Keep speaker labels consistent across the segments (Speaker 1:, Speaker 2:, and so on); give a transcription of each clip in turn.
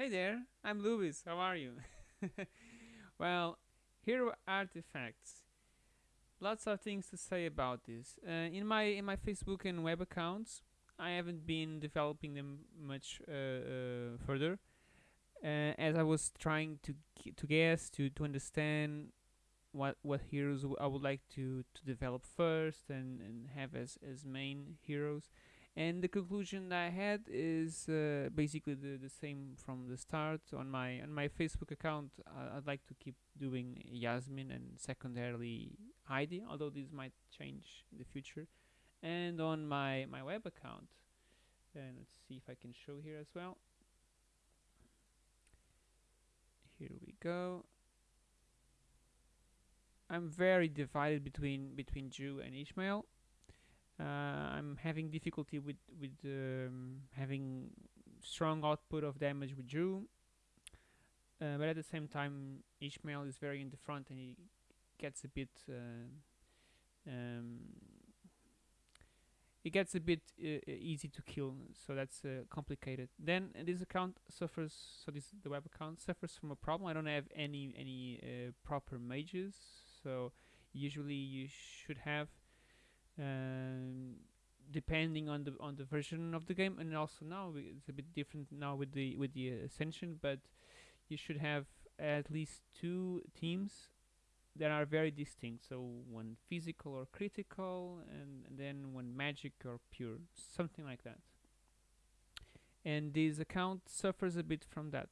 Speaker 1: Hey there, I'm Louis. How are you? well, here hero artifacts. Lots of things to say about this. Uh, in my in my Facebook and web accounts, I haven't been developing them much uh, uh, further, uh, as I was trying to to guess to to understand what what heroes I would like to to develop first and and have as as main heroes and the conclusion I had is uh, basically the, the same from the start. On my on my Facebook account uh, I'd like to keep doing Yasmine and secondarily Heidi although this might change in the future. And on my my web account and let's see if I can show here as well. Here we go. I'm very divided between between Jhu and Ishmael I'm having difficulty with with um, having strong output of damage with Jhu uh, but at the same time Ishmael is very in the front and he gets a bit uh, um, it gets a bit uh, easy to kill. So that's uh, complicated. Then this account suffers so this the web account suffers from a problem. I don't have any any uh, proper mages. So usually you should have um, depending on the on the version of the game. And also now it's a bit different now with the with the ascension but you should have at least two teams that are very distinct. So one physical or critical and, and then one magic or pure something like that. And this account suffers a bit from that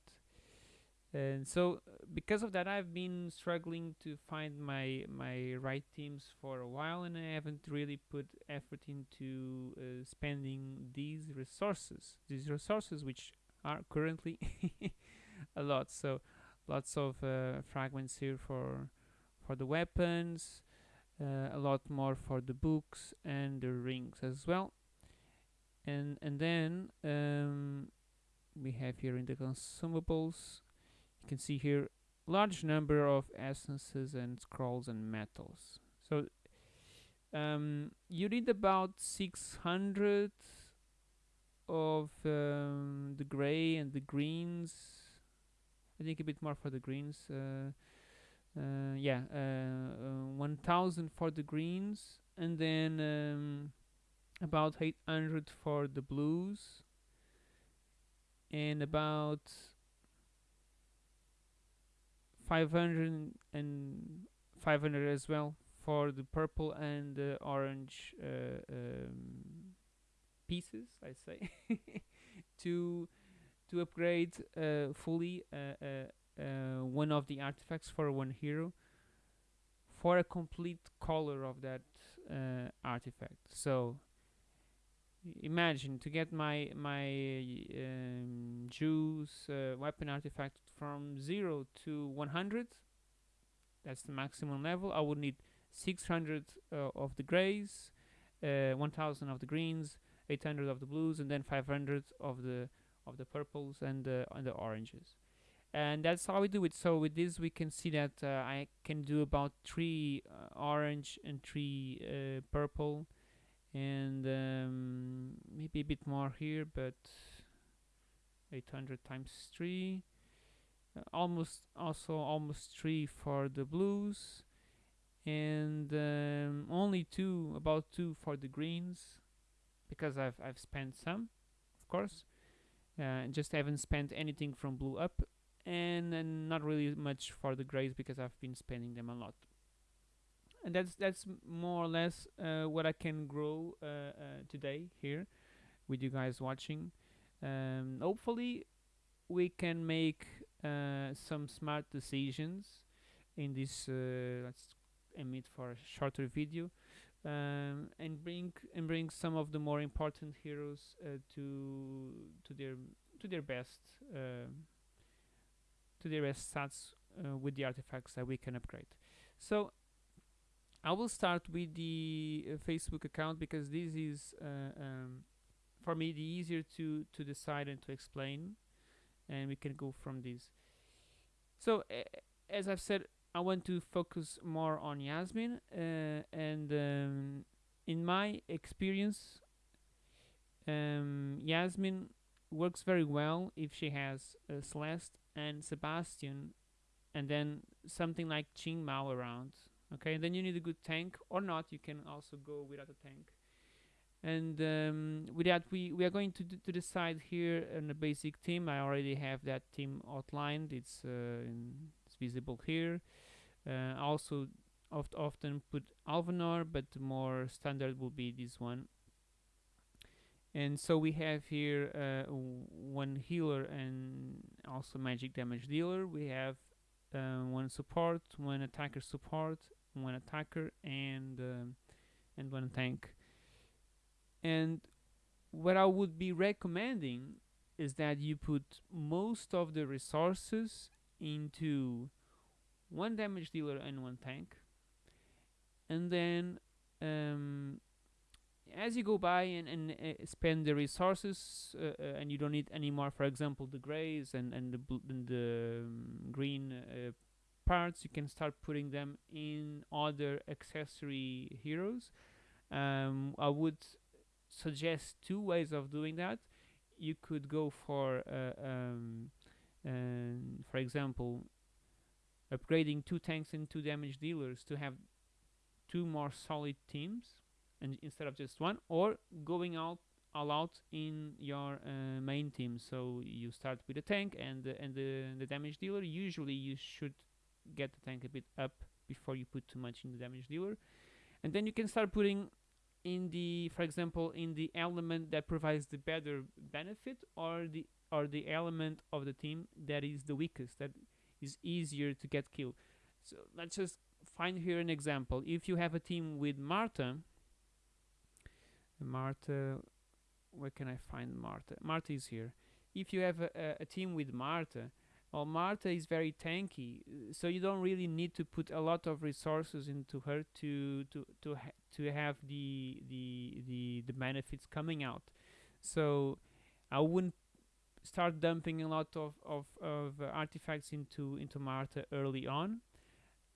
Speaker 1: and so because of that I've been struggling to find my my right teams for a while and I haven't really put effort into uh, spending these resources these resources which are currently a lot. So lots of uh, fragments here for for the weapons uh, a lot more for the books and the rings as well. And and then um, we have here in the consumables you can see here large number of essences and scrolls and metals. So um, you need about 600 of um, the gray and the greens. I think a bit more for the greens uh, uh, yeah uh, uh 1000 for the greens and then um, about 800 for the blues and about 500 and 500 as well for the purple and the orange uh, um, pieces I say to to upgrade uh, fully uh, uh, uh, one of the artifacts for one hero for a complete color of that artifact. So imagine to get my my um, Jhu's uh, weapon artifact from 0 to 100 that's the maximum level. I would need 600 uh, of the grays uh, 1000 of the greens 800 of the blues and then 500 of the of the purples and the and the oranges. And that's how we do it. So with this we can see that uh, I can do about three uh, orange and three uh, purple. And um, maybe a bit more here but 800 times 3 uh, almost also almost 3 for the blues and um, only 2 about 2 for the greens because I've, I've spent some of course. Uh, just haven't spent anything from blue up and, and not really much for the grays because I've been spending them a lot. And that's that's more or less uh, what I can grow uh, uh, today here with you guys watching. Um, hopefully we can make uh, some smart decisions in this uh, let's emit for a shorter video um, and bring and bring some of the more important heroes uh, to to their to their best to their best stats with the artifacts that we can upgrade. So I will start with the uh, Facebook account because this is uh, um, for me the easier to to decide and to explain and we can go from this so uh, as I've said I want to focus more on Yasmine uh, and um, in my experience um, Yasmine works very well if she has uh, Celeste and Sebastian, and then something like Qing Mao around. Okay, then you need a good tank or not. You can also go without a tank. And um, with that, we, we are going to, to decide here on a basic team. I already have that team outlined. It's uh, it's visible here. Uh, also, oft often put Alvanor, but more standard will be this one. And so we have here uh, one healer and also magic damage dealer. We have uh, one support, one attacker support, one attacker, and um, and one tank. And what I would be recommending is that you put most of the resources into one damage dealer and one tank, and then um, as you go by and, and uh, spend the resources uh, uh, and you don't need any more for example the grays and, and the, and the um, green uh, parts you can start putting them in other accessory heroes. Um, I would suggest two ways of doing that. You could go for uh, um, um, for example upgrading two tanks and two damage dealers to have two more solid teams and instead of just one or going out all out in your uh, main team. So you start with a tank and the, and the, the damage dealer. Usually you should get the tank a bit up before you put too much in the damage dealer. And then you can start putting in the for example in the element that provides the better benefit or the or the element of the team that is the weakest that is easier to get killed so let's just find here an example if you have a team with Marta Marta, where can I find Marta? Marta is here. If you have a, a, a team with Marta, well, Marta is very tanky, so you don't really need to put a lot of resources into her to to to ha to have the the the the benefits coming out. So I wouldn't start dumping a lot of of, of artifacts into into Marta early on.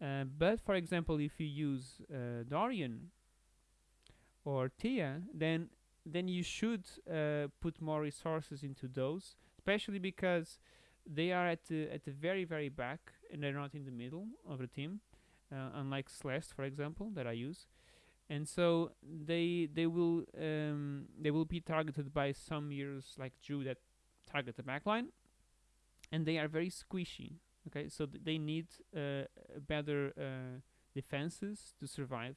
Speaker 1: Uh, but for example, if you use uh, Dorian or Tia, then then you should uh, put more resources into those, especially because they are at the at the very very back and they're not in the middle of the team, uh, unlike Celeste, for example, that I use, and so they they will um, they will be targeted by some heroes like Drew that target the backline, and they are very squishy. Okay, so th- they need uh, better uh, defenses to survive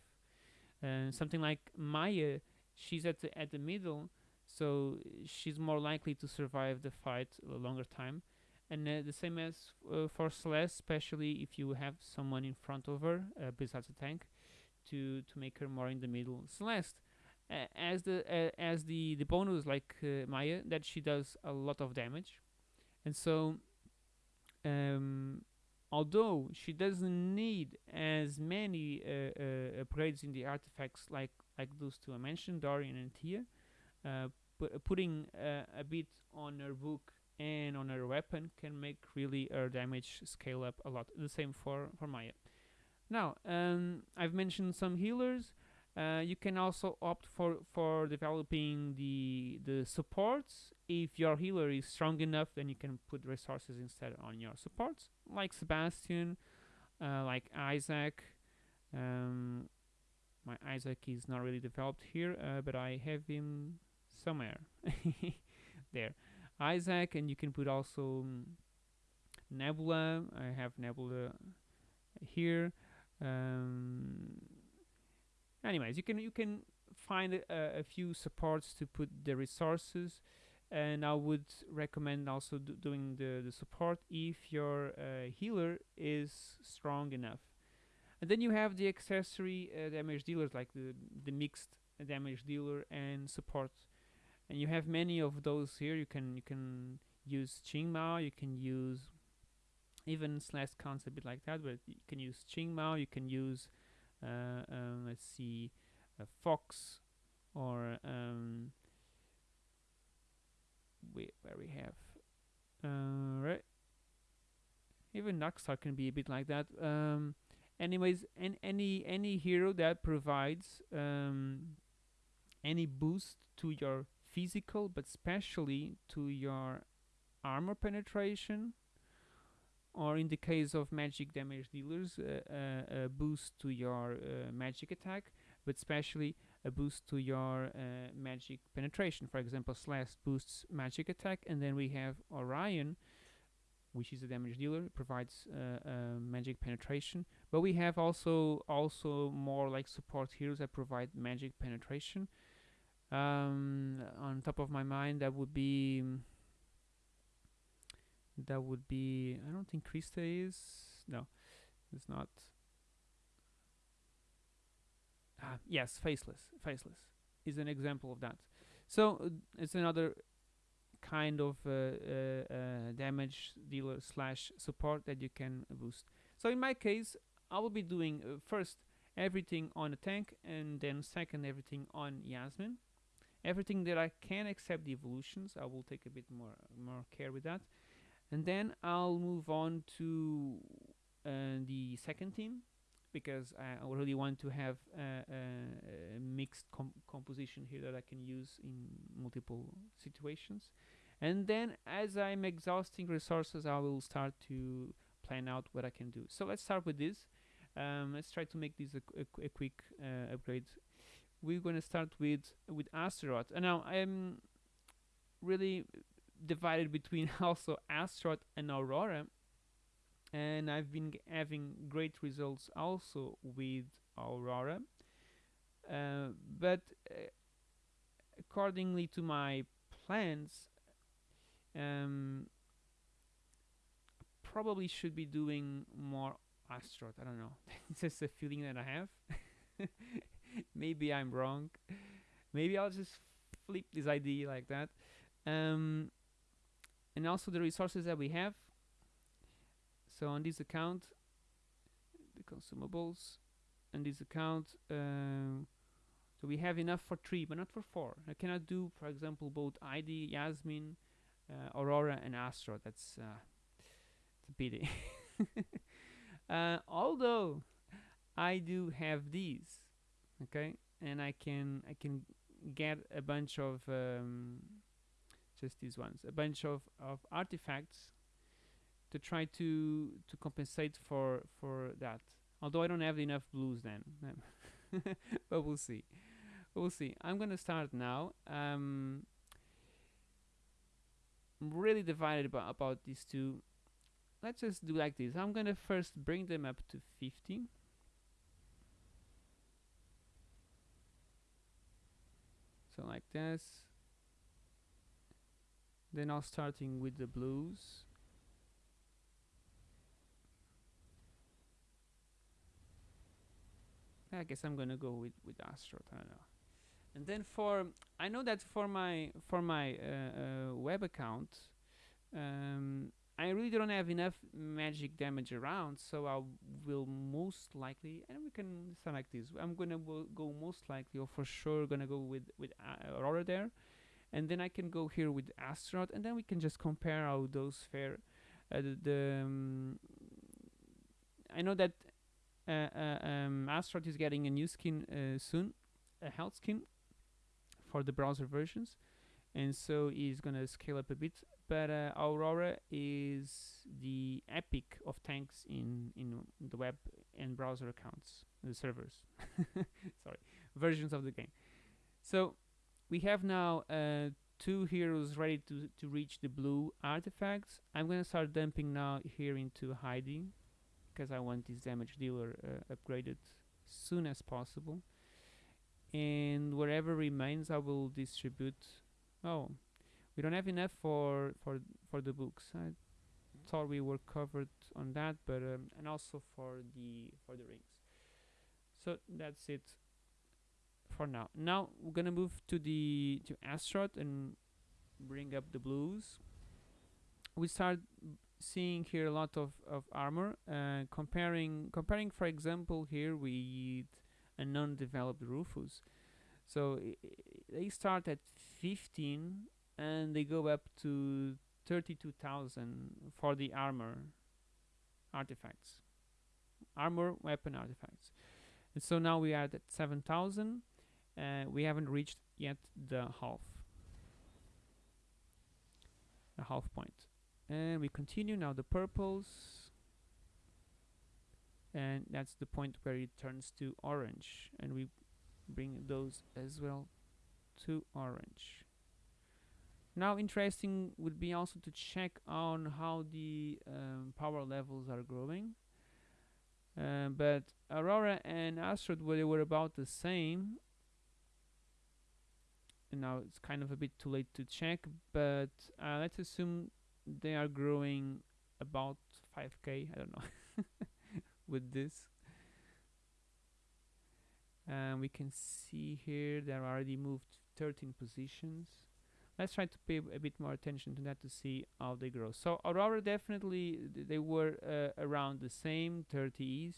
Speaker 1: uh, something like Maya, she's at the at the middle, so she's more likely to survive the fight a longer time. And uh, the same as uh, for Celeste, especially if you have someone in front of her uh, besides the tank, to to make her more in the middle. Celeste, as the as the the bonus like uh, Maya, that she does a lot of damage, and so um, although she doesn't need as many uh, uh, upgrades in the artifacts like like those two I mentioned, Dorian and Tia, putting a bit on her book and on her weapon can make really her damage scale up a lot. The same for for Maya. Now, um, I've mentioned some healers. Uh, you can also opt for for developing the the supports. If your healer is strong enough, then you can put resources instead on your supports, like Sebastian, uh, like Isaac. Um, my Isaac is not really developed here, uh, but I have him somewhere there. Isaac, and you can put also um, Nebula. I have Nebula here. Um, anyways you can you can find a, a few supports to put the resources and I would recommend also do doing the, the support if your uh, healer is strong enough and then you have the accessory uh, damage dealers like the the mixed damage dealer and support and you have many of those here you can you can use Qing Mao you can use even slash counts a bit like that but you can use Qing Mao you can use uh, um, let's see, a fox, or um, we, where we have, uh, right? Even Naxar can be a bit like that. Um, anyways, an, any any hero that provides um, any boost to your physical but especially to your armor penetration or in the case of magic damage dealers uh, uh, a boost to your uh, magic attack but especially a boost to your uh, magic penetration. For example slash boosts magic attack and then we have orion which is a damage dealer provides uh, uh, magic penetration. But we have also also more like support heroes that provide magic penetration um, on top of my mind that would be that would be I don't think Krista is. No it's not. Ah yes faceless. Faceless is an example of that. So uh, it's another kind of uh, uh, uh, damage dealer slash support that you can boost. So in my case I will be doing uh, first everything on a tank and then second everything on Yasmine everything that I can accept the evolutions. I will take a bit more more care with that. And then I'll move on to uh, the second team because I really want to have a, a, mixed com composition here that I can use in multiple situations. And then as I'm exhausting resources I will start to plan out what I can do. So let's start with this. Um, let's try to make this a, a, a quick uh, upgrade we're going to start with with Astaroth and now I'm really divided between also Astaroth and Aurora. And I've been having great results also with Aurora. Uh, but uh, accordingly to my plans um, probably should be doing more Astaroth I don't know. It's just a feeling that I have maybe I'm wrong. Maybe I'll just flip this ID like that. Um, and also the resources that we have. So on this account the consumables and this account um, so we have enough for three but not for four. I cannot do for example both ID, Yasmine, uh, Aurora and Astro. That's uh, a pity. Uh, although I do have these okay? And I can I can get a bunch of um, just these ones a bunch of, of artifacts to try to to compensate for for that. Although I don't have enough blues then but we'll see. We'll see. I'm gonna start now. Um, I'm really divided about, about these two. Let's just do like this. I'm gonna first bring them up to 50 so like this. Then I'll starting with the blues. I guess I'm gonna go with with Astro I don't know. And then for I know that for my for my uh, uh, web account um, I really don't have enough magic damage around so I will most likely and we can like this I'm gonna go most likely or for sure gonna go with with uh, Aurora there. And then I can go here with Astaroth and then we can just compare how those fare uh, the, the um, I know that uh, uh, um, Astaroth is getting a new skin uh, soon a health skin for the browser versions and so he's gonna scale up a bit but uh, Aurora is the epic of tanks in in the web and browser accounts the servers. Sorry versions of the game. So we have now uh, two heroes ready to to reach the blue artifacts. I'm gonna start dumping now here into Heidi because I want this damage dealer uh, upgraded as soon as possible. And whatever remains I will distribute. Oh we don't have enough for for for the books. I thought we were covered on that but um, and also for the for the rings. So that's it for now. Now we're gonna move to the to Astaroth and bring up the blues. We start seeing here a lot of, of armor uh, comparing comparing for example here with a non-developed Rufus. So they start at 15 and they go up to 32,000 for the armor artifacts. Armor weapon artifacts. And so now we are at 7,000 uh, we haven't reached yet the half a half point. And we continue now the purples and that's the point where it turns to orange and we bring those as well to orange now interesting would be also to check on how the um, power levels are growing. Uh, but Aurora and Astaroth well, they were about the same. And now it's kind of a bit too late to check but uh, let's assume they are growing about 5k I don't know with this. And we can see here they're already moved 13 positions let's try to pay a bit more attention to that to see how they grow. So Aurora definitely they were uh, around the same 30s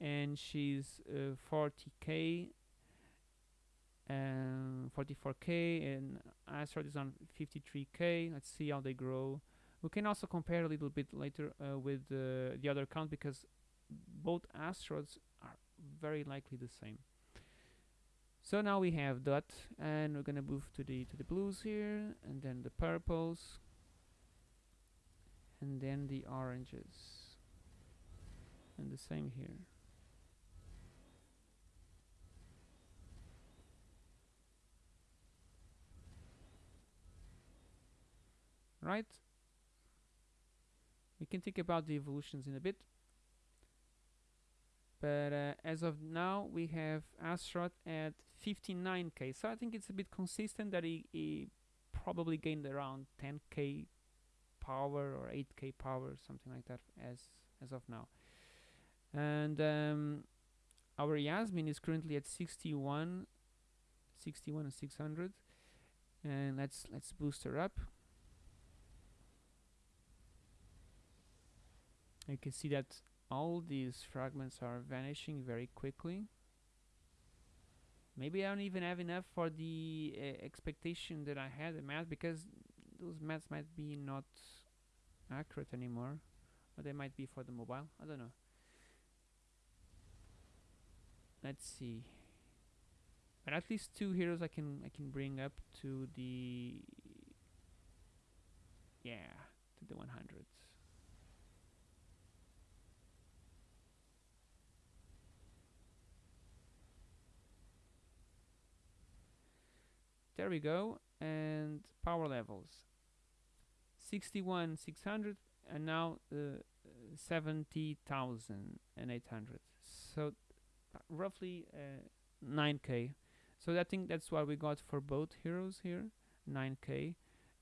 Speaker 1: and she's uh, 40k and 44k and Astaroth is on 53k let's see how they grow. We can also compare a little bit later uh, with uh, the other account because both Astaroths are very likely the same so now we have dot and we're gonna move to the to the blues here and then the purples and then the oranges and the same here. Right? We can think about the evolutions in a bit. But uh, as of now we have Astaroth at 59k so I think it's a bit consistent that he, he probably gained around 10k power or 8k power something like that as as of now. And um, our Yasmine is currently at 61 61 and 600 and let's let's boost her up. You can see that all these fragments are vanishing very quickly maybe I don't even have enough for the uh, expectation that I had in math because those maths might be not accurate anymore or they might be for the mobile. I don't know. Let's see. But at least two heroes I can I can bring up to the yeah to the 100 there we go. And power levels. 61 600 and now uh, 70,800 so uh, roughly uh, 9k so I think that's what we got for both heroes here 9k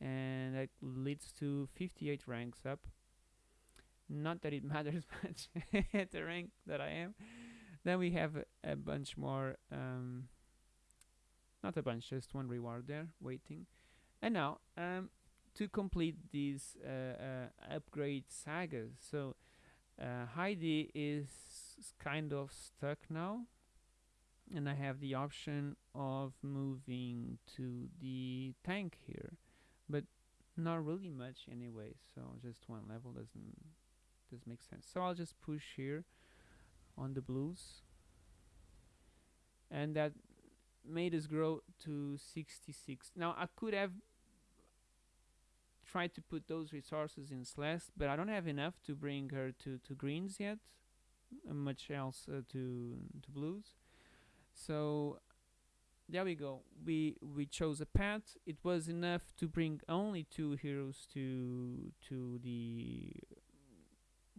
Speaker 1: and that leads to 58 ranks up. Not that it matters much at the rank that I am. Then we have a, a bunch more um, not a bunch just one reward there waiting. And now um, to complete these uh, uh, upgrade sagas. So uh, Heidi is kind of stuck now and I have the option of moving to the tank here. But not really much anyway so just one level doesn't doesn't make sense. So I'll just push here on the blues. And that made us grow to 66 now I could have tried to put those resources in Celeste but I don't have enough to bring her to, to greens yet much else uh, to to blues. So there we go. We we chose a path. It was enough to bring only two heroes to to the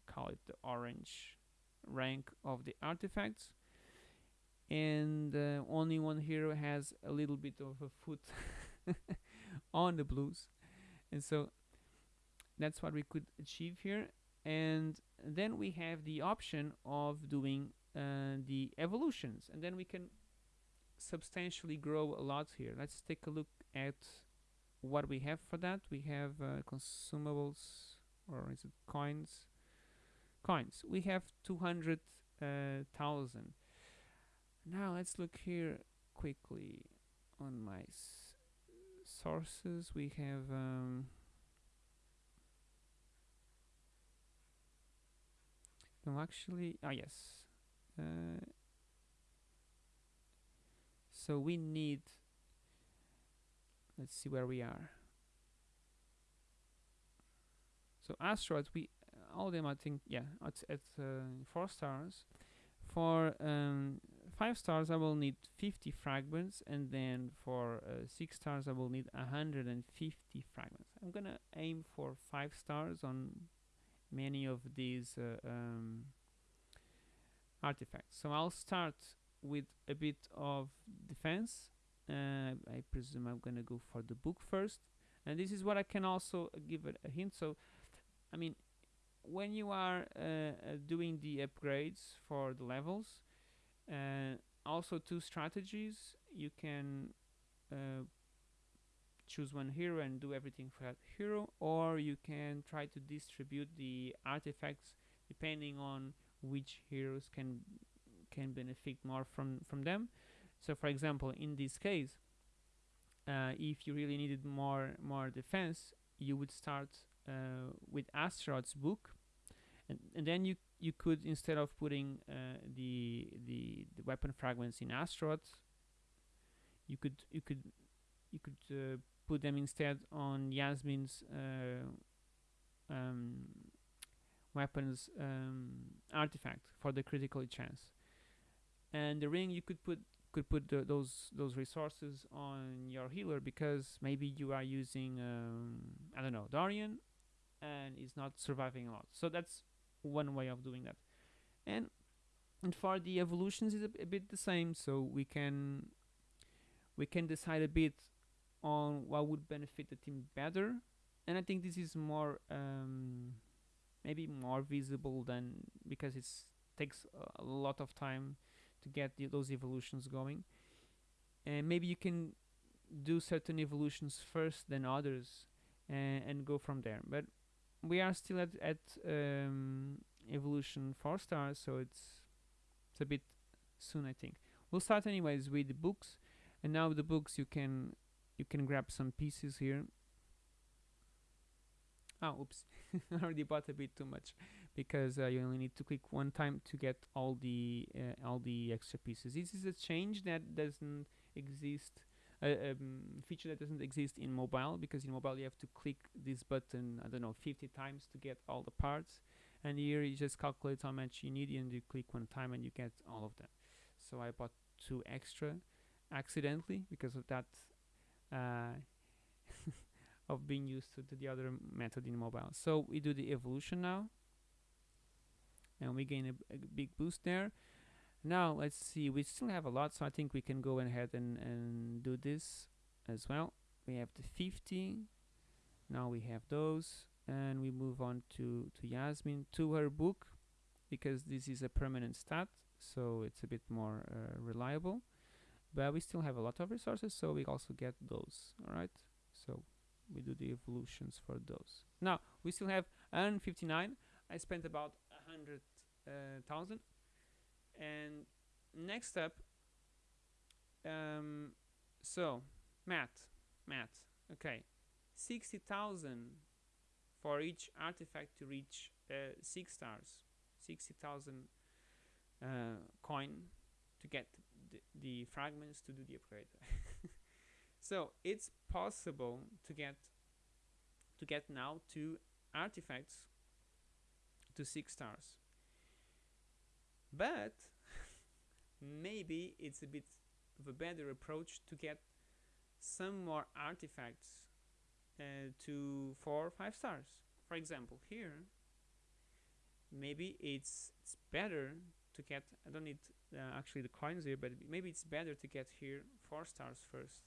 Speaker 1: call it the orange rank of the artifacts and uh, only one hero has a little bit of a foot on the blues. And so that's what we could achieve here. And then we have the option of doing uh, the evolutions. And then we can substantially grow a lot here. Let's take a look at what we have for that. We have uh, consumables or is it coins? Coins. We have 200,000 uh, now let's look here quickly on my sources we have um, no actually ah yes uh, so we need let's see where we are So Astaroths, we all them I think yeah at at uh, four stars. For um, five stars, I will need 50 fragments, and then for uh, six stars, I will need 150 fragments. I'm gonna aim for five stars on many of these uh, um, artifacts. So I'll start with a bit of defense. Uh, I presume I'm gonna go for the book first, and this is what I can also give a, a hint. So, I mean, when you are uh, uh, doing the upgrades for the levels, also two strategies, you can uh, choose one hero and do everything for that hero, or you can try to distribute the artifacts depending on which heroes can can benefit more from from them. So, for example, in this case, uh, if you really needed more more defense, you would start uh, with Astaroth's book, and, and then you you could instead of putting uh, the, the the weapon fragments in Astaroth, you could you could you could uh, put them instead on Yasmine's uh, um, weapons um, artifact for the critical chance. And the ring you could put could put the, those those resources on your healer because maybe you are using um, I don't know Dorian and is not surviving a lot. So that's one way of doing that. And and for the evolutions is a, a bit the same. So we can we can decide a bit on what would benefit the team better. And I think this is more um, maybe more visible than because it takes a lot of time to get the, those evolutions going. And maybe you can do certain evolutions first than others and, and go from there. But we are still at, at um, evolution 4 stars, so it's it's a bit soon I think. We'll start anyways with the books and now the books you can you can grab some pieces here. Oh oops. I already bought a bit too much because uh, you only need to click one time to get all the uh, all the extra pieces. This is a change that doesn't exist um, feature that doesn't exist in mobile because in mobile you have to click this button I don't know 50 times to get all the parts and here you just calculate how much you need and you click one time and you get all of them so I bought two extra accidentally because of that uh, of being used to, to the other method in mobile. So we do the evolution now and we gain a, a, big boost there. Now let's see, we still have a lot so I think we can go ahead and, and do this as well. We have the 50, now we have those. And we move on to, to Yasmine, to her book because this is a permanent stat so it's a bit more uh, reliable. But we still have a lot of resources so we also get those all right so we do the evolutions for those. Now we still have 159 I spent about a hundred uh, thousand and next up um, so math math okay 60,000 for each artifact to reach uh, 6 stars 60,000 uh, coin to get the, the fragments to do the upgrade. so it's possible to get to get now two artifacts to six stars. But maybe it's a bit of a better approach to get some more artifacts uh, to four or five stars. For example, here maybe it's it's better to get I don't need uh, actually the coins here but maybe it's better to get here four stars first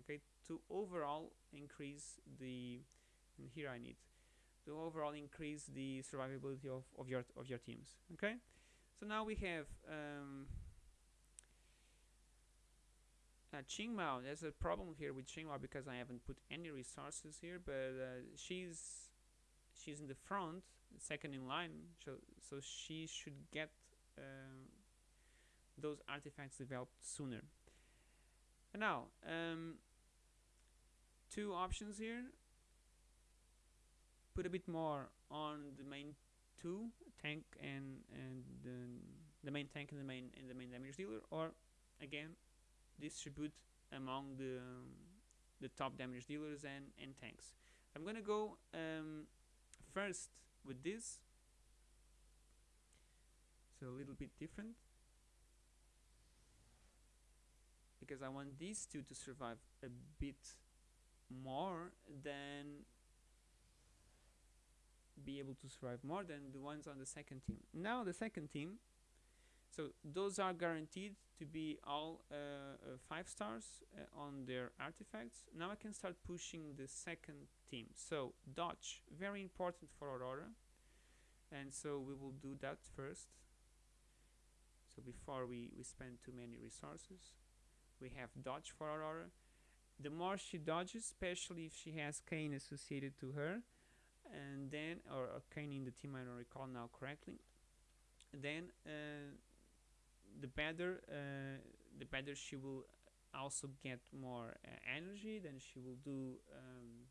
Speaker 1: okay to overall increase the and here I need to overall increase the survivability of, of your of your teams okay so now we have um, uh, there's a problem here with Qingmao because I haven't put any resources here but uh, she's she's in the front second in line so, so she should get uh, those artifacts developed sooner. And now, um, two options here. Put a bit more on the main two tank and and the, the main tank and the main and the main damage dealer, or again distribute among the um, the top damage dealers and and tanks. I'm gonna go um, first with this so a little bit different because I want these two to survive a bit more than be able to survive more than the ones on the second team. Now the second team, so those are guaranteed to be all uh, uh, five stars uh, on their artifacts. Now I can start pushing the second team. So dodge, very important for Aurora, and so we will do that first. So before we, we spend too many resources, we have dodge for Aurora. The more she dodges, especially if she has Kain associated to her, and then or, or Kain in the team, I don't recall now correctly. Then uh, the better, uh, the better she will also get more uh, energy. Then she will do um,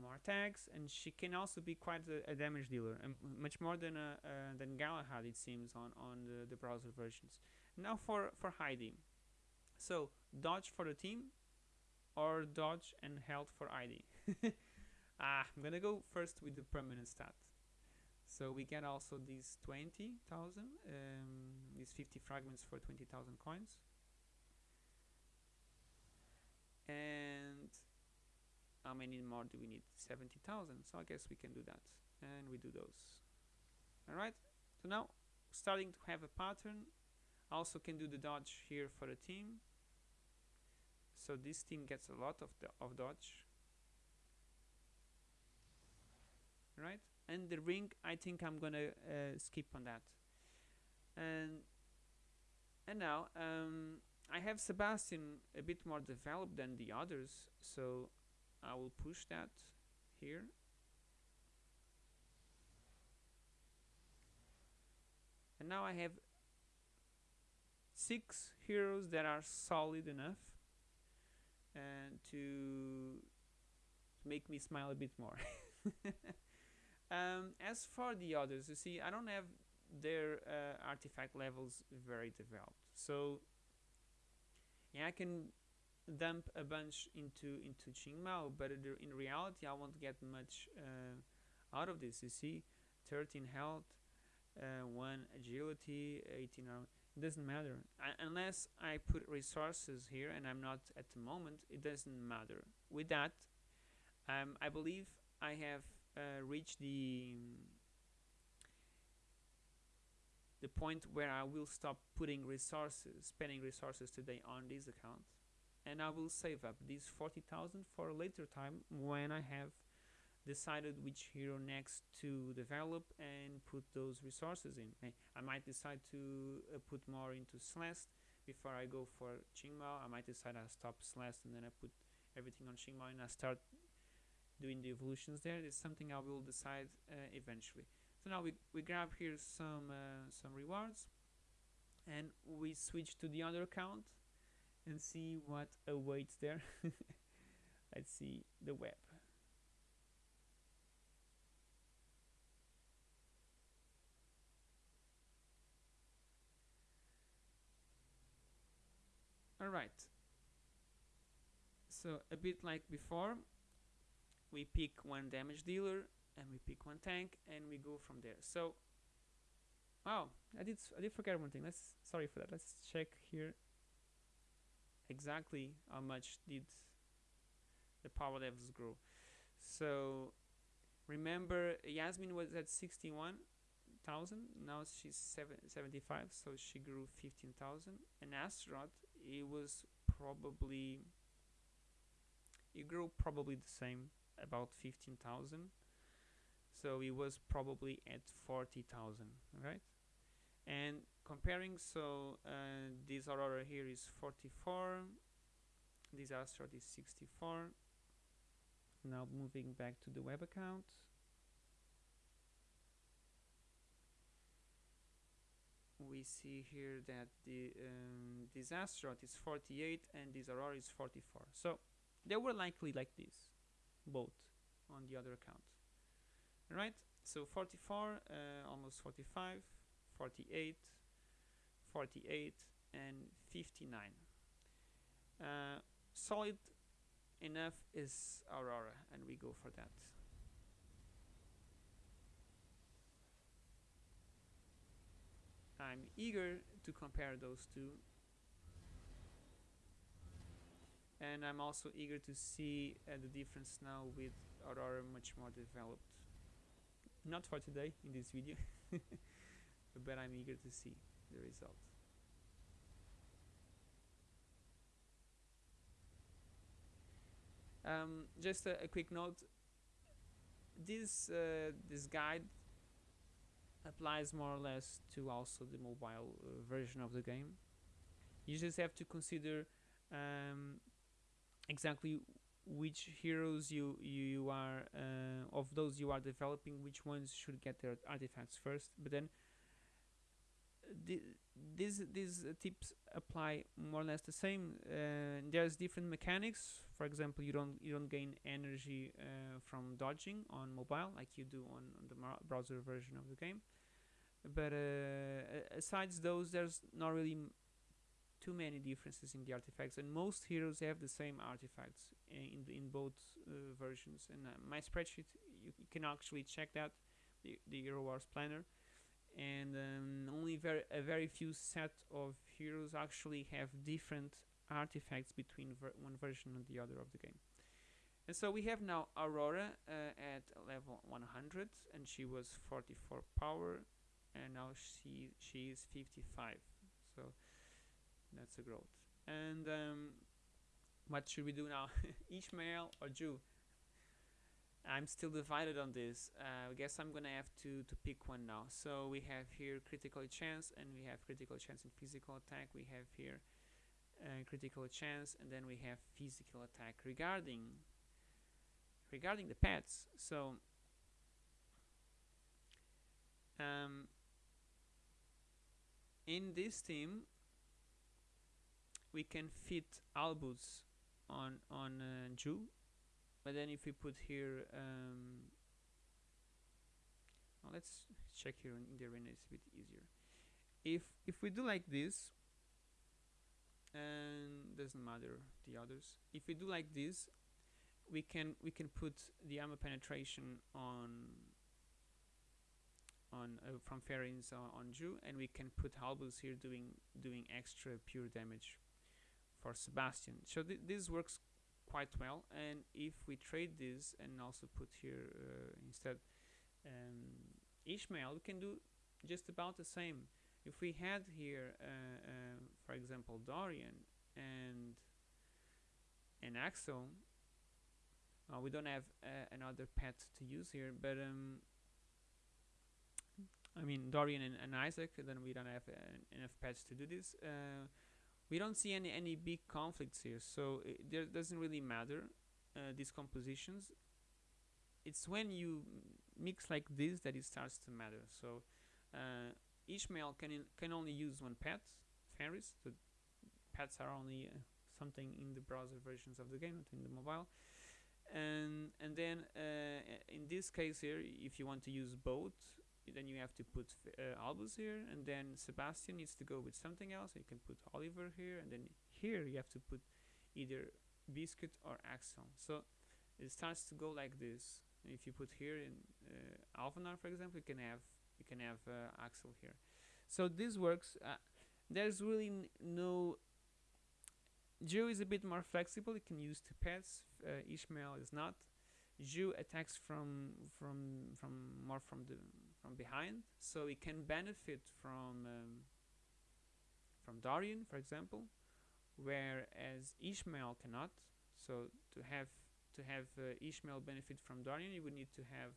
Speaker 1: more attacks, and she can also be quite a, a damage dealer, and much more than uh, than Galahad it seems on on the, the browser versions. Now for for Heidi, so dodge for the team, or dodge and health for Heidi. ah, I'm gonna go first with the permanent stat. So we get also these 20,000, um, these 50 fragments for 20,000 coins. And how many more do we need? 70,000. So I guess we can do that. And we do those. Alright, so now starting to have a pattern. Also can do the dodge here for the team. So this team gets a lot of, the, of dodge. Right? and the ring I think I'm gonna uh, skip on that. And and now um, I have Sebastian a bit more developed than the others so I will push that here. And now I have six heroes that are solid enough and to make me smile a bit more Um, as for the others, you see, I don't have their uh, artifact levels very developed. So, yeah, I can dump a bunch into into Qingmao, but in reality, I won't get much uh, out of this. You see, 13 health, uh, 1 agility, 18 armor. It doesn't matter I, unless I put resources here, and I'm not at the moment. It doesn't matter. With that, um, I believe I have uh, reach the the point where I will stop putting resources, spending resources today on this account, and I will save up these 40,000 for a later time when I have decided which hero next to develop and put those resources in. I might decide to uh, put more into Celeste before I go for Qingmao. I might decide I stop Celeste and then I put everything on Qingmao and I start doing the evolutions there is something I will decide uh, eventually. So now we, we grab here some uh, some rewards and we switch to the other account and see what awaits there. Let's see the web. Alright, so a bit like before, we pick one damage dealer and we pick one tank and we go from there. So wow I did I did forget one thing. Let's sorry for that. Let's check here exactly how much did the power levels grow. So remember Yasmine was at 61,000 now she's seven, 75 so she grew 15,000 and Astaroth it was probably it grew probably the same about 15,000 so it was probably at 40,000 right? And comparing so uh, this aurora here is 44 this Astaroth is 64 now moving back to the web account. We see here that the um, this Astaroth is 48 and this Aurora is 44 so they were likely like this both on the other account. All right so 44 uh, almost 45 48 48 and 59 uh, solid enough is Aurora and we go for that. I'm eager to compare those two and I'm also eager to see uh, the difference now with Aurora much more developed. Not for today in this video but I'm eager to see the result. Um, just a, a, quick note. This uh, this guide applies more or less to also the mobile uh, version of the game. You just have to consider um, exactly which heroes you you are uh, of those you are developing which ones should get their artifacts first. But then the, these these tips apply more or less the same. Uh, there's different mechanics. For example you don't you don't gain energy uh, from dodging on mobile like you do on, on the browser version of the game. But uh, aside those there's not really too many differences in the artifacts and most heroes have the same artifacts in in both uh, versions. And uh, my spreadsheet you, can actually check that the, the Hero Wars planner. And um, only very a very few set of heroes actually have different artifacts between ver one version and the other of the game. And so we have now Aurora uh, at level 100 and she was 44 power and now she she is 55 so that's a growth. And um, what should we do now? Ishmael or Jhu? I'm still divided on this. Uh, I guess I'm gonna have to to pick one now. So we have here critical chance and we have critical chance in physical attack. We have here uh, critical chance and then we have physical attack. Regarding regarding the pets so um, in this team we can fit Albus on on uh, Jhu but then if we put here um, well, let's check here in the arena it's a bit easier. If if we do like this and doesn't matter the others if we do like this we can we can put the armor penetration on on uh, from Fenris on, on Jhu and we can put Albus here doing doing extra pure damage for Sebastian. So th this works quite well and if we trade this and also put here uh, instead um, Ishmael we can do just about the same. If we had here uh, uh, for example Dorian and and Axel uh, we don't have uh, another pet to use here but um, I mean Dorian and, and, Isaac then we don't have uh, enough pets to do this we don't see any any big conflicts here so it there doesn't really matter uh, these compositions. It's when you mix like this that it starts to matter so uh, Ishmael can can only use one pet Ferris the pets are only uh, something in the browser versions of the game not in the mobile. And and then uh, in this case here if you want to use both then you have to put uh, Albus here and then Sebastian needs to go with something else you can put Oliver here and then here you have to put either Biscuit or Axel so it starts to go like this. If you put here in uh, Alvanor for example you can have you can have uh, Axel here. So this works. Uh, there's really no Jhu is a bit more flexible. It can use two pets uh, Ishmael is not. Jhu attacks from from from more from the from behind. So it can benefit from um, from Dorian for example whereas Ishmael cannot. So to have to have uh, Ishmael benefit from Dorian you would need to have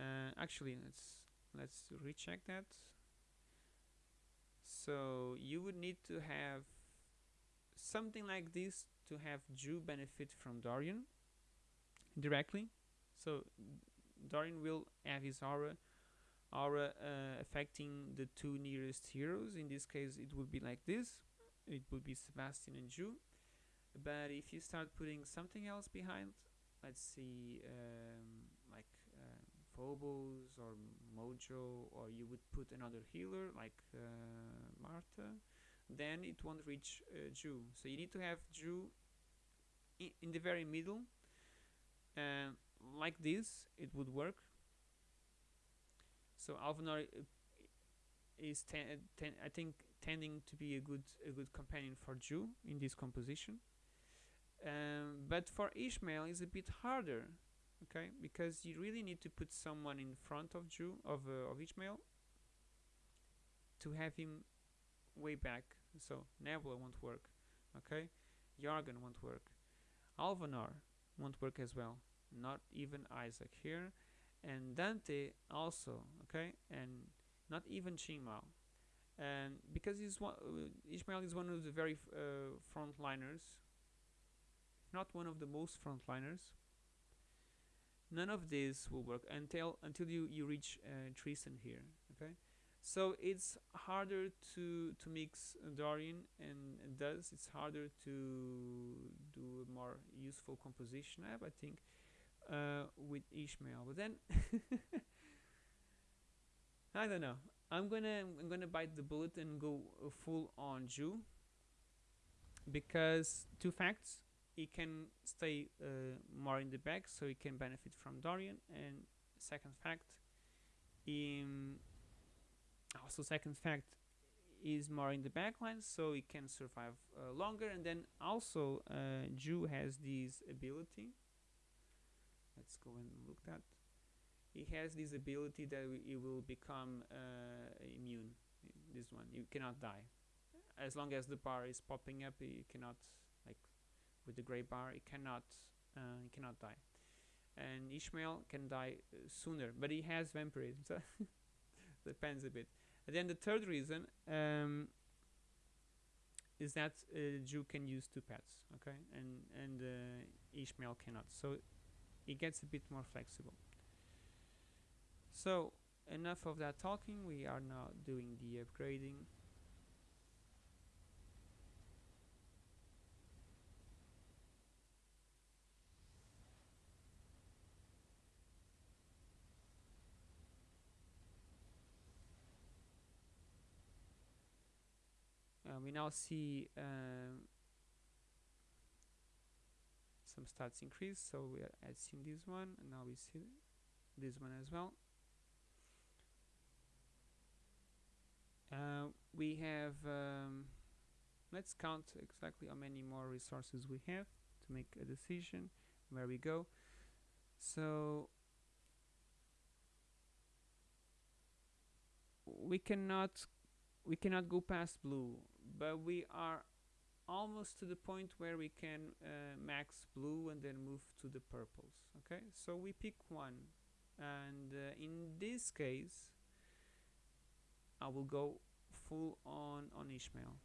Speaker 1: uh, actually let's let's recheck that. So you would need to have something like this to have Jhu benefit from Dorian directly. So Dorian will have his aura aura uh, affecting the two nearest heroes. In this case, it would be like this. It would be Sebastian and Jhu. But if you start putting something else behind, let's see, um, like uh, Phobos or Mojo, or you would put another healer like uh, Martha, then it won't reach uh, Jhu. So you need to have Jhu in the very middle. Uh, like this it would work so Alvanor uh, is ten, ten, I think tending to be a good a good companion for Jhu in this composition. Um, but for Ishmael is a bit harder, okay, because you really need to put someone in front of Jhu of uh, of Ishmael to have him way back. So Nebula won't work, okay. Jorgen won't work. Alvanor won't work as well. Not even Isaac here, and Dante also, okay, and not even Qing Mao. And because he's one, uh, Ishmael is one of the very uh, frontliners, not one of the most frontliners. None of this will work until until you you reach uh, Tristan here. Okay, so it's harder to to mix Dorian and, does. It's harder to do a more useful composition I think, uh, with Ishmael. But then I don't know. I'm gonna I'm gonna bite the bullet and go uh, full on Jhu because two facts he can stay uh, more in the back so he can benefit from Dorian and second fact um, also second fact is more in the back line so he can survive uh, longer and then also uh, Jhu has this ability let's go and look that he has this ability that he will become uh, immune this one. You cannot die. As long as the bar is popping up you cannot like with the gray bar it cannot uh, it cannot die. And Ishmael can die uh, sooner but he has vampirism so depends a bit. And then the third reason um, is that uh, Jhu can use two pets okay? And and uh, Ishmael cannot. So it gets a bit more flexible. So enough of that talking. We are now doing the upgrading. Uh, we now see um, some stats increase so we are seen this one and now we see this one as well. Uh, we have um, let's count exactly how many more resources we have to make a decision. Where we go. So we cannot we cannot go past blue but we are almost to the point where we can uh, max blue and then move to the purples okay? So we pick one and uh, in this case I will go full on on Ishmael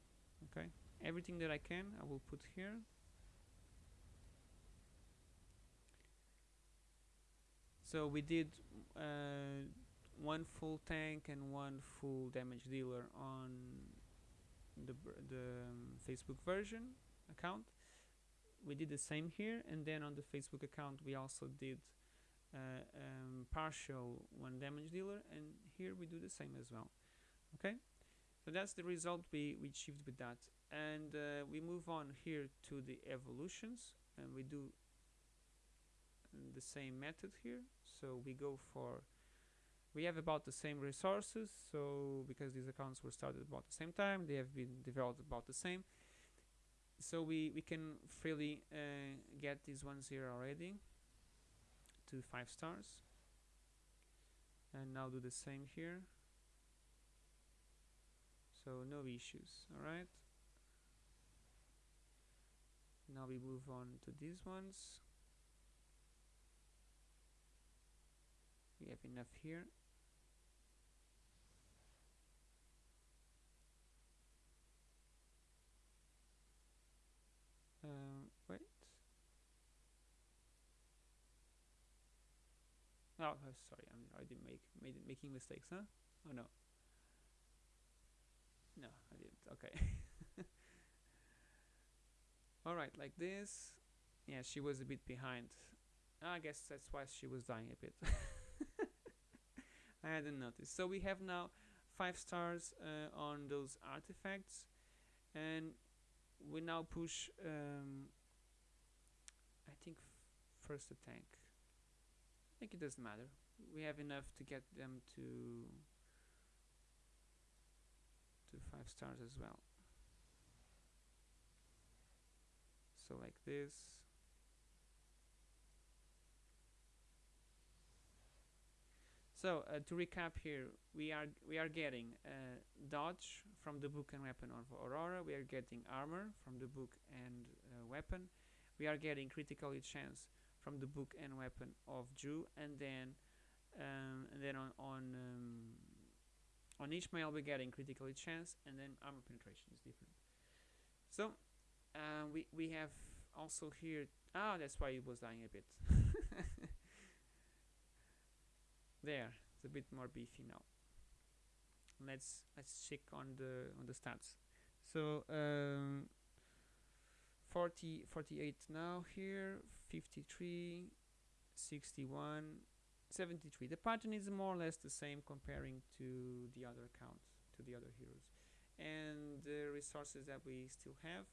Speaker 1: okay? Everything that I can I will put here. So we did uh, one full tank and one full damage dealer on the, the um, Facebook version account. We did the same here and then on the Facebook account we also did uh, um, partial one damage dealer and here we do the same as well okay? So that's the result we, we achieved with that. And uh, we move on here to the evolutions and we do the same method here. So we go for we have about the same resources so because these accounts were started about the same time they have been developed about the same. So we we can freely uh, get these ones here already to five stars. And now do the same here. So no issues all right now we move on to these ones. We have enough here uh, wait oh, oh sorry I'm already make made making mistakes huh? Oh no. No I didn't okay. Alright like this. Yeah she was a bit behind. I guess that's why she was dying a bit. I hadn't noticed. So we have now five stars uh, on those artifacts. And we now push um, I think first a tank Think it doesn't matter. We have enough to get them to to five stars as well. So like this. So uh, to recap here we are we are getting uh, dodge from the book and weapon of Aurora. We are getting armor from the book and uh, weapon. We are getting critical chance from the book and weapon of Jhu and then um, and then on on um, on Ishmael we're getting critical chance and then armor penetration is different. So uh, we we have also here ah that's why it was dying a bit. There it's a bit more beefy now. Let's let's check on the on the stats. So um, 40 48 now here 53 61 73 the pattern is more or less the same comparing to the other accounts to the other heroes. And the resources that we still have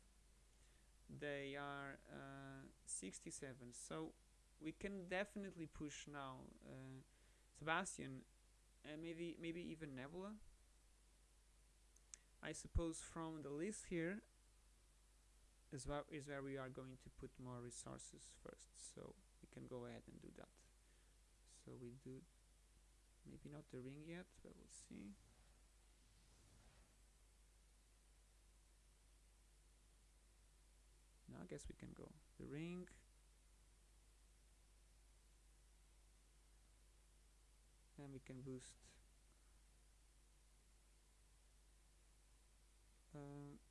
Speaker 1: they are uh, 67 so we can definitely push now uh, Sebastian and maybe maybe even Nebula. I suppose from the list here is where, is where we are going to put more resources first. So we can go ahead and do that. So we do maybe not the ring yet but we'll see. Now I guess we can go. The ring. And we can boost. Uh,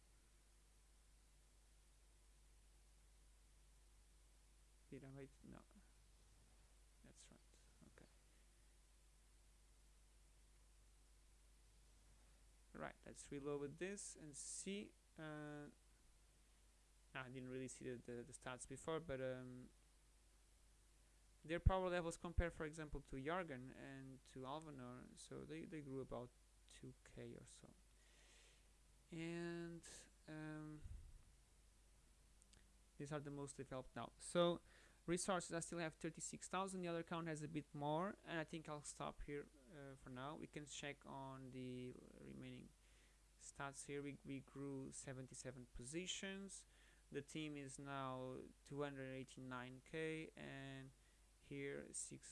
Speaker 1: No. That's right. Okay. Right let's reload this and see uh, I didn't really see the, the, the stats before but um, their power levels compare for example to Jorgen and to Alvanor so they, they grew about 2k or so. And um, these are the most developed now. So resources I still have 36,000 the other account has a bit more and I think I'll stop here uh, for now. We can check on the remaining stats here. We, we grew 77 positions. The team is now 289k and here 6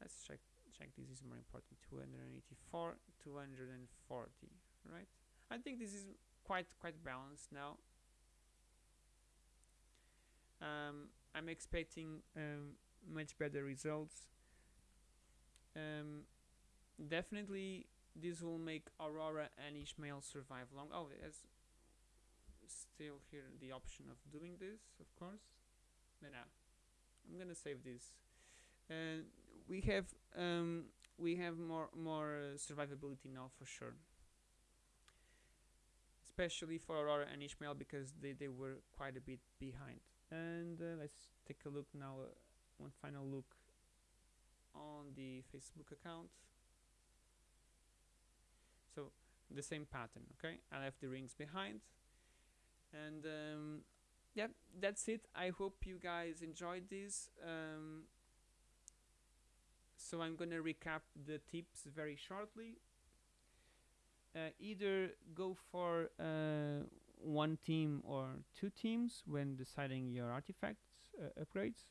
Speaker 1: let's check check this is more important 284 240 right? I think this is quite quite balanced now. Um, I'm expecting um, much better results. Um, definitely this will make Aurora and Ishmael survive long. Oh there's still here the option of doing this of course. But now I'm gonna save this. And we have um, we have more more uh, survivability now for sure. Especially for Aurora and Ishmael because they, they were quite a bit behind and uh, let's take a look now uh, one final look on the Facebook account. So the same pattern okay? I left the rings behind. And um, yeah that's it. I hope you guys enjoyed this. Um, so I'm gonna recap the tips very shortly. Uh, either go for uh, one team or two teams when deciding your artifacts uh, upgrades.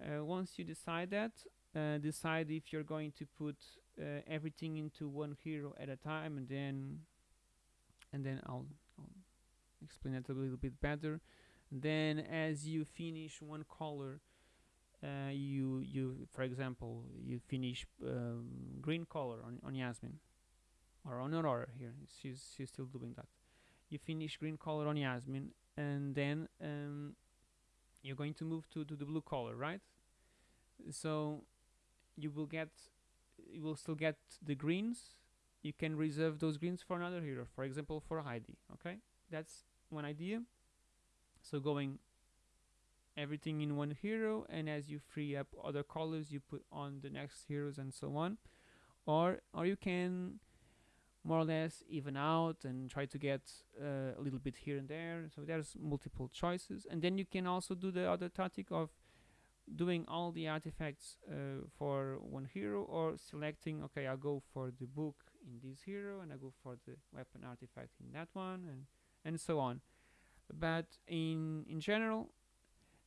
Speaker 1: Uh, once you decide that uh, decide if you're going to put uh, everything into one hero at a time and then and then I'll, I'll explain that a little bit better. Then as you finish one color uh, you you for example you finish um, green color on, on Yasmine or on Aurora here. She's she's still doing that you finish green color on Yasmine and then um, you're going to move to, to the blue color right? So you will get you will still get the greens. You can reserve those greens for another hero for example for Heidi okay? That's one idea. So going everything in one hero and as you free up other colors you put on the next heroes and so on. Or or you can more or less even out and try to get uh, a little bit here and there. So there's multiple choices. And then you can also do the other tactic of doing all the artifacts uh, for one hero or selecting okay I'll go for the book in this hero and I go for the weapon artifact in that one and and so on. But in in general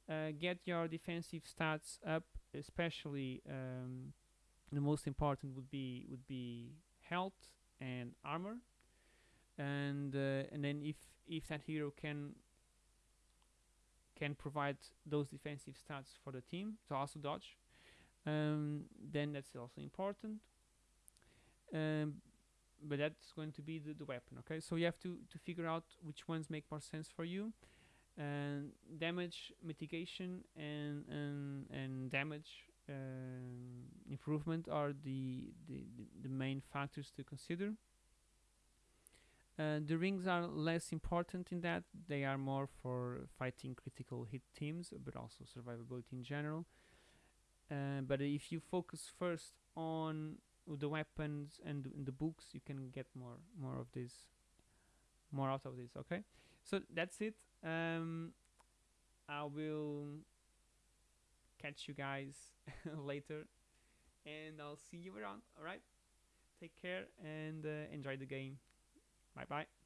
Speaker 1: uh, get your defensive stats up especially um, the most important would be would be health and armor. And uh, and then if if that hero can can provide those defensive stats for the team to also dodge um, then that's also important. Um, but that's going to be the, the weapon okay? So you have to to figure out which ones make more sense for you. And damage mitigation and and, and damage um, improvement are the, the the main factors to consider. Uh, the rings are less important in that they are more for fighting critical hit teams but also survivability in general. Uh, but if you focus first on the weapons and th- the books you can get more more of this more out of this okay? So that's it. Um, I will catch you guys later. And I'll see you around. Alright take care and uh, enjoy the game. Bye bye